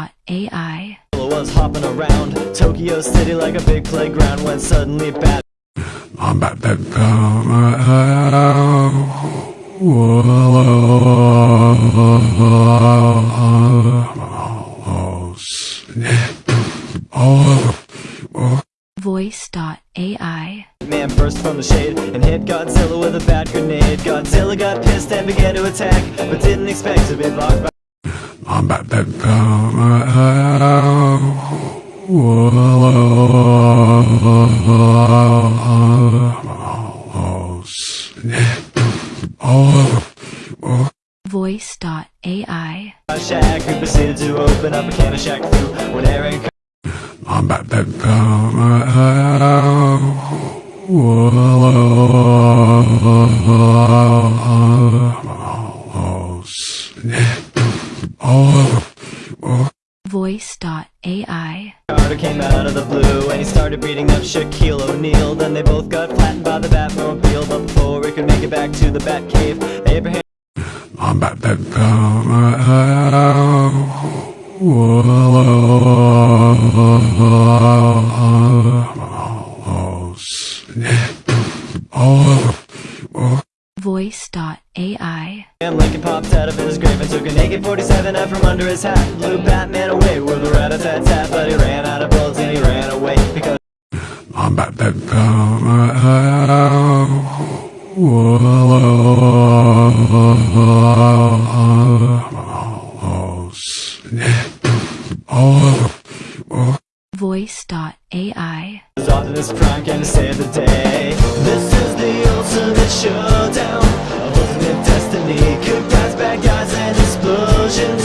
Voice.ai was hopping around Tokyo City like a big playground when suddenly bad I'm back, back, Voice.ai Man burst from the shade and hit Godzilla with a bad grenade. Godzilla got pissed and began to attack But didn't expect to be blocked by I'm back, back, Voice.ai Shack who proceeded to open up a can of Shack Fu When Aaron I'm back, back, Voice.ai Carter came out of the blue and he started beating up Shaquille O'Neal Then they both got flattened by the Batmobile But before we could make it back to the Batcave Abraham I'm back, back, Voice.ai Abraham Lincoln popped out of his grave and took an AK-47 out from under his hat Blew Batman away with a rat-a-tat-tat But he ran out of bullets and he ran away Because I'm back, back, Voice.ai to save the day. This is the ultimate showdown. Ultimate destiny bad guys, and explosions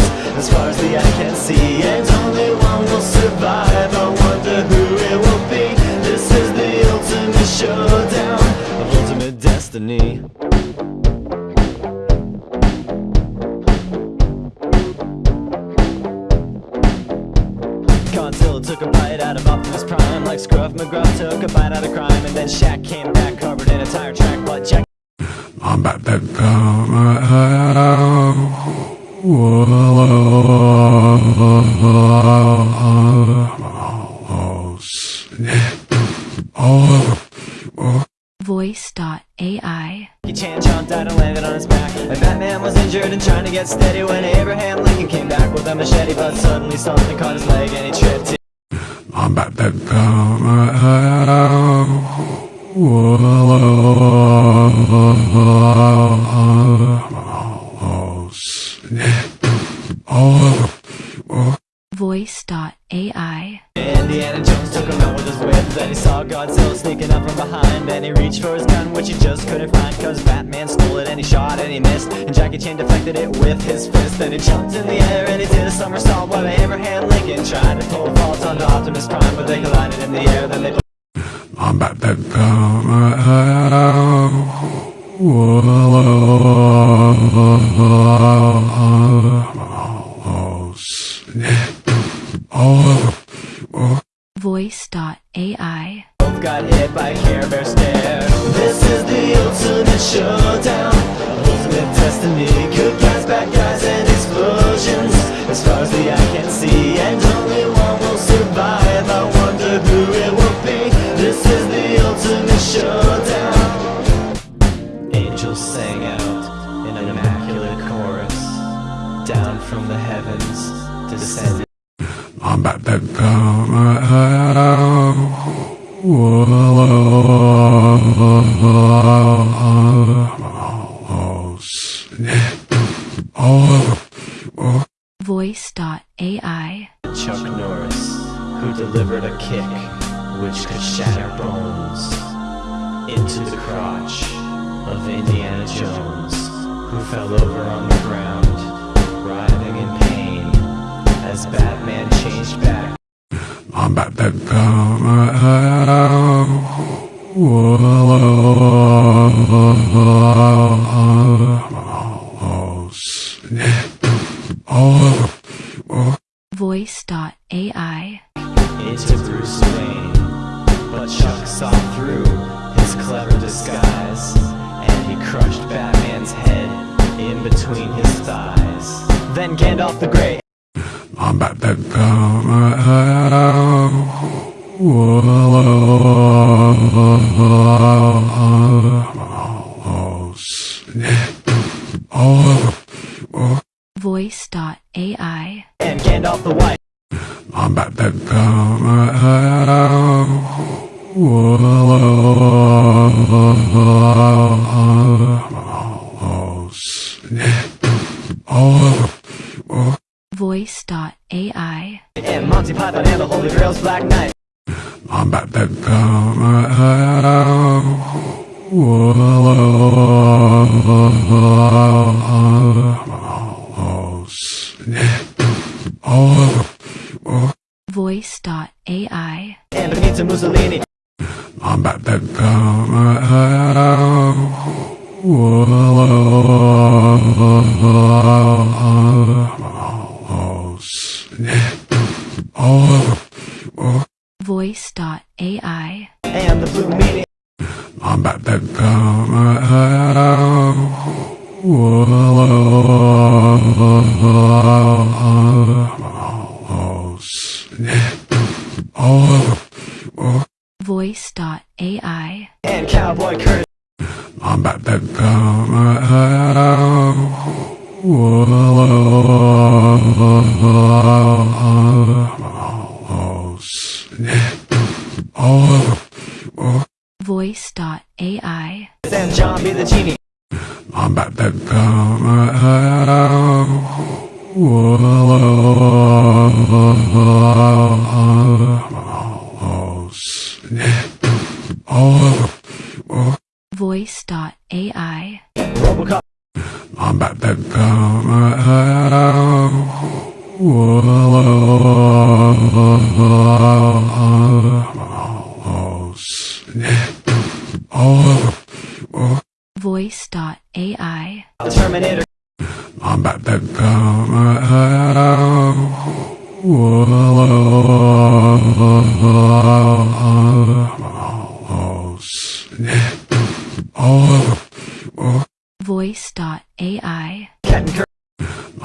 came back covered in a tire track But Jack I'm back, back, Voice.ai Jackie Chan jumped out and landed on his back And Batman was injured and trying to get steady When Abraham Lincoln came back with a machete But suddenly something caught his leg and he tripped I'm back, back, Voice.ai Indiana Jones took him out with his whip. Then he saw Godzilla sneaking up from behind. And he reached for his gun which he just couldn't find Cause Batman stole it and he shot and he missed. And Jackie Chan deflected it with his fist. Then he jumped in the air and he did a somersault While Abraham Lincoln tried to pull vault onto Optimus Prime But they collided in the air. Then they Voice.ai both got hit by Care Bear stare This is the ultimate showdown from the heavens descended I'm back, back, Voice.ai Chuck Norris, who delivered a kick which could shatter bones into the crotch of Indiana Jones, who fell over on the ground, writhing in pain as Batman changed back. I'm back, back, Voice.ai into Bruce Wayne, but Chuck saw through his clever disguise. And he crushed Batman's head in between his thighs. Then Gandalf the Grey I'm back that Voice.ai. and Gandalf the White. I'm back that Voice.ai. And Monty Python and the Holy Grail's Black Knight. I'm back that Voice.ai. And Benito Mussolini. I'm back that Voice.ai. And Cowboy Curtis. I'm back that Voice.ai. And John B. the Genie. Voice.ai. Robocop. I'm back that Voice.ai. Terminator. I'm back that Voice.ai. Captain Kirk. I'm back that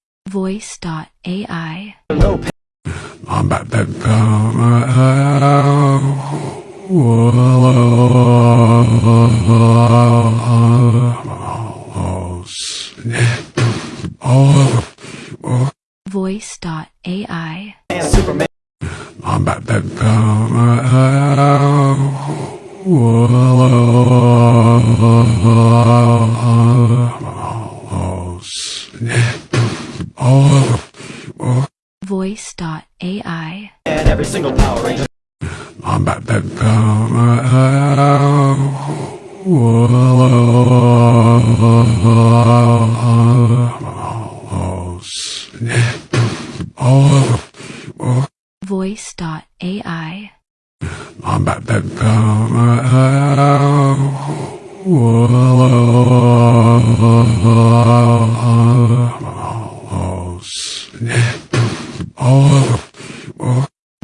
and Darth Vader. I'm back that Voice.ai. Lopez. I'm back that Voice.ai. Superman. I'm back that Voice.ai. And every single Power Ranger. I'm back that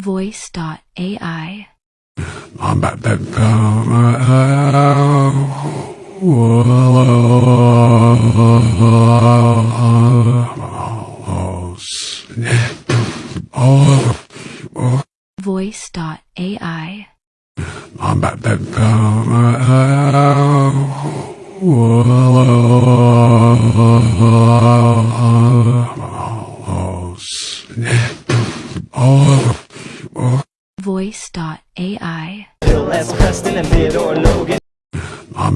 Voice.ai. I'm back that Voice.ai. I'm back that Voice.ai. I'm back that Voice.ai. Bill S. Preston and Theodore Logan. I'm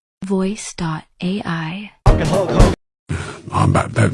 Voice.ai. I'm Voice.ai.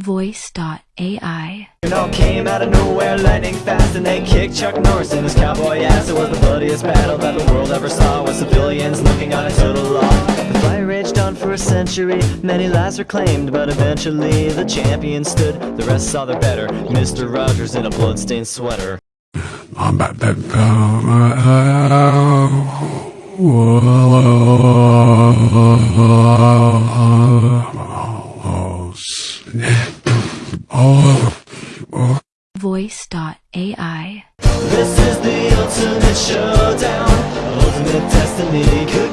Spark Voice.ai. the rock. Voice.ai. Dark Voice.ai. and Hulk Hogan. Voice.ai. You know, came out of nowhere, lightning fast, and they kicked Chuck Norris in his cowboy ass. It was the bloodiest battle that the world ever saw, with civilians looking on until the law. The fight raged on for a century, many lives were claimed, but eventually the champion stood. The rest saw their better, Mr. Rogers in a bloodstained sweater. Voice.ai. This is the ultimate showdown, ultimate destiny.